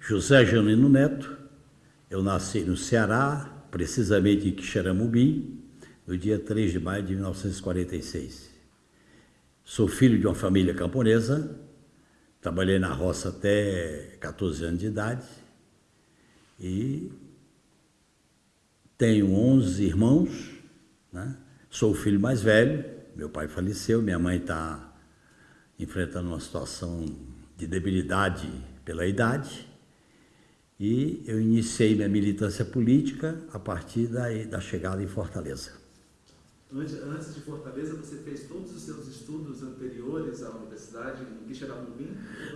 José Janino Neto. Eu nasci no Ceará, precisamente em Quixeramobim, no dia 3 de maio de 1946. Sou filho de uma família camponesa, trabalhei na roça até 14 anos de idade e tenho 11 irmãos, né? sou o filho mais velho, meu pai faleceu, minha mãe está enfrentando uma situação de debilidade pela idade e eu iniciei minha militância política a partir da, da chegada em Fortaleza. Antes, de Fortaleza, você fez todos os seus estudos anteriores à universidade em Quixeramobim?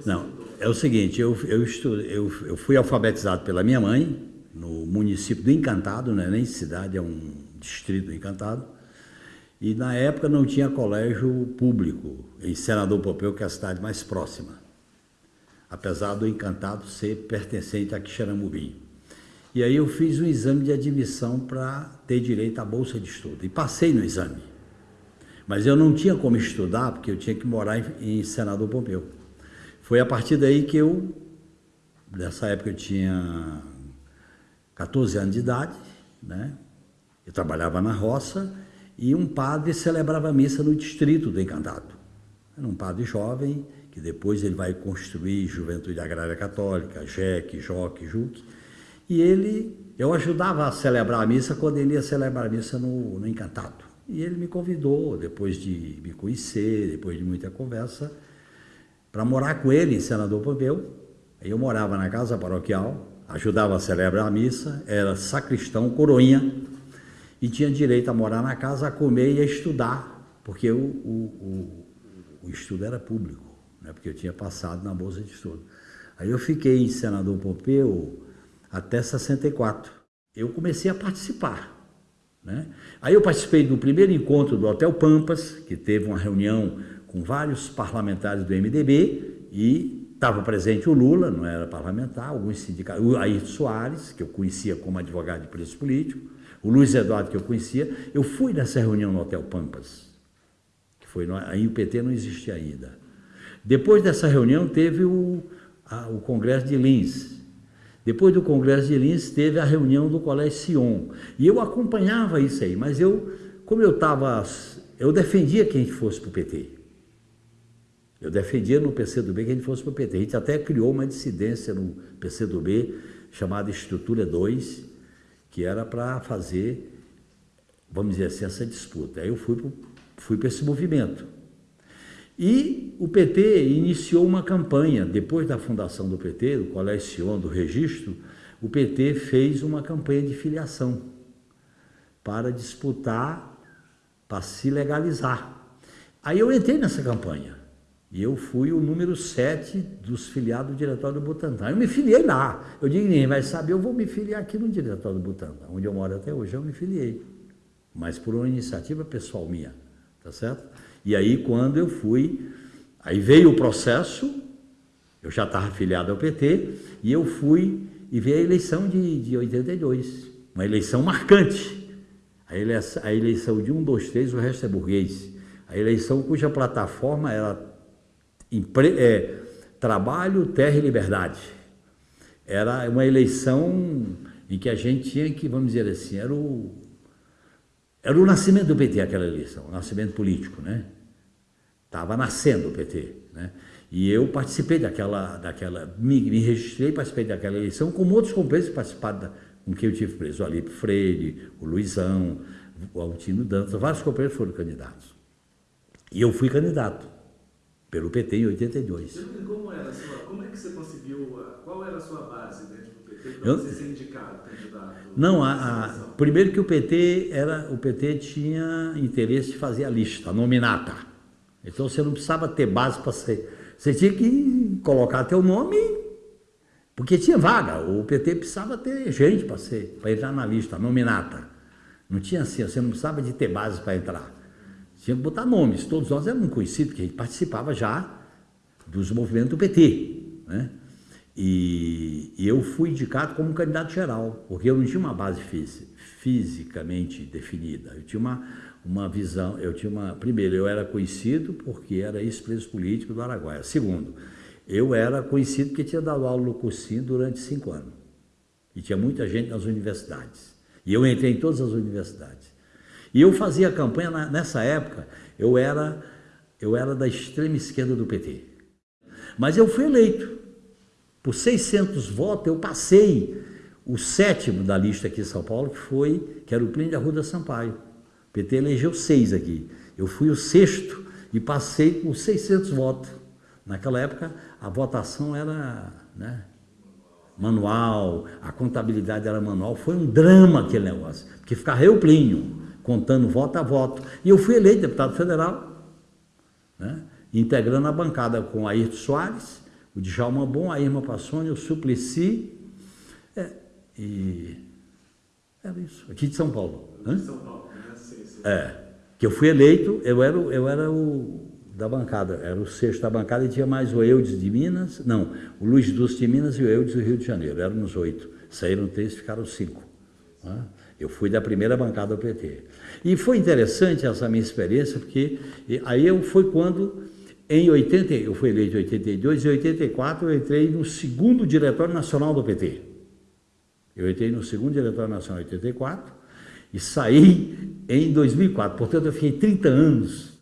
Não, é o seguinte, eu, eu, estudo, eu, eu fui alfabetizado pela minha mãe, no município do Encantado, não é nem cidade, é um distrito do Encantado, e na época não tinha colégio público em Senador Pompeu, que é a cidade mais próxima, apesar do Encantado ser pertencente a Quixeramobim. E aí eu fiz um exame de admissão para ter direito à bolsa de estudo. E passei no exame. Mas eu não tinha como estudar, porque eu tinha que morar em, Senador Pompeu. Foi a partir daí que eu, nessa época eu tinha 14 anos de idade, né? Eu trabalhava na roça e um padre celebrava a missa no distrito do Encantado. Era um padre jovem, que depois ele vai construir Juventude Agrária Católica, JEC, JOC, JUC, e ele, eu ajudava a celebrar a missa quando ele ia celebrar a missa no, no Encantado. E ele me convidou, depois de me conhecer, depois de muita conversa, para morar com ele em Senador Pompeu. Eu morava na casa paroquial, ajudava a celebrar a missa, era sacristão, coroinha, e tinha direito a morar na casa, a comer e a estudar, porque o, o, o, o estudo era público, né? porque eu tinha passado na bolsa de estudo. Aí eu fiquei em Senador Pompeu até 64. Eu comecei a participar. Né? Aí eu participei do primeiro encontro do Hotel Pampas, que teve uma reunião com vários parlamentares do MDB e estava presente o Lula, não era parlamentar, alguns sindicatos, o Ayrton Soares, que eu conhecia como advogado de preço político, o Luiz Eduardo, que eu conhecia. Eu fui nessa reunião no Hotel Pampas, que foi, aí o PT não existia ainda. Depois dessa reunião teve o, a, o Congresso de Lins, depois do Congresso de Lins, teve a reunião do Colégio Sion. E eu acompanhava isso aí, mas eu, como eu estava, eu defendia que a gente fosse para o PT. Eu defendia no PCdoB que a gente fosse para o PT. A gente até criou uma dissidência no PCdoB chamada Estrutura 2, que era para fazer, vamos dizer assim, essa disputa. Aí eu fui para fui esse movimento. E o PT iniciou uma campanha, depois da fundação do PT, do Colégio do registro, o PT fez uma campanha de filiação para disputar, para se legalizar. Aí eu entrei nessa campanha e eu fui o número 7 dos filiados do Diretório do Butantan. Eu me filiei lá. Eu digo, ninguém vai saber, eu vou me filiar aqui no Diretório do Butantan, onde eu moro até hoje, eu me filiei. Mas por uma iniciativa pessoal minha, tá certo? E aí, quando eu fui, aí veio o processo, eu já estava afiliado ao PT, e eu fui e veio a eleição de, de 82, uma eleição marcante. A eleição, a eleição de um, dois, três, o resto é burguês. A eleição cuja plataforma era empre, é, trabalho, terra e liberdade. Era uma eleição em que a gente tinha que, vamos dizer assim, era o, era o nascimento do PT, aquela eleição, o nascimento político, né? Estava nascendo o PT, né? E eu participei daquela, daquela me, me registrei, participei daquela eleição, como outros companheiros que participaram, da, com quem eu tive preso, o Alipe Freire, o Luizão, o Altino Dantas, vários companheiros foram candidatos. E eu fui candidato pelo PT em 82. Como, era sua, como é que você conseguiu, qual era a sua base dentro do PT para você ser indicado candidato? Não, a, a, primeiro que o PT era, o PT tinha interesse de fazer a lista, a nominata. Então você não precisava ter base para ser. Você tinha que colocar teu nome, porque tinha vaga. O PT precisava ter gente para ser, para entrar na lista, nominata. Não tinha assim, você não precisava de ter base para entrar. Tinha que botar nomes. Todos nós éramos conhecidos, porque a gente participava já dos movimentos do PT. Né? E, e, eu fui indicado como candidato geral, porque eu não tinha uma base fisicamente definida. Eu tinha uma, uma visão, eu tinha uma... Primeiro, eu era conhecido porque era ex-preso político do Araguaia. Segundo, eu era conhecido porque tinha dado aula no cursinho durante cinco anos. E tinha muita gente nas universidades. E eu entrei em todas as universidades. E eu fazia campanha, nessa época, eu era, eu era da extrema esquerda do PT. Mas eu fui eleito. Por 600 votos, eu passei o sétimo da lista aqui em São Paulo, que foi, que era o Plínio de Arruda Sampaio. O PT elegeu seis aqui. Eu fui o sexto e passei com 600 votos. Naquela época, a votação era né, manual, a contabilidade era manual. Foi um drama aquele negócio, porque ficava eu, Plínio, contando voto a voto. E eu fui eleito deputado federal, né, integrando a bancada com Ayrton Soares, o Djalma Bom, a Irma Passoni, o Suplicy, é, e era isso, aqui de São Paulo. De São Paulo, né? Sim, sim. É, que eu fui eleito, eu era, eu era o da bancada, era o sexto da bancada e tinha mais o Eudes de Minas, não, o Luiz Dulce de Minas e o Eudes do Rio de Janeiro, éramos oito, saíram três, ficaram cinco. Né? Eu fui da primeira bancada do PT. E foi interessante essa minha experiência, porque aí eu foi quando, em 80, eu fui eleito em 82, em 84 eu entrei no segundo Diretório Nacional do PT. Eu entrei no segundo Diretório Nacional em 84 e saí em 2004. Portanto, eu fiquei 30 anos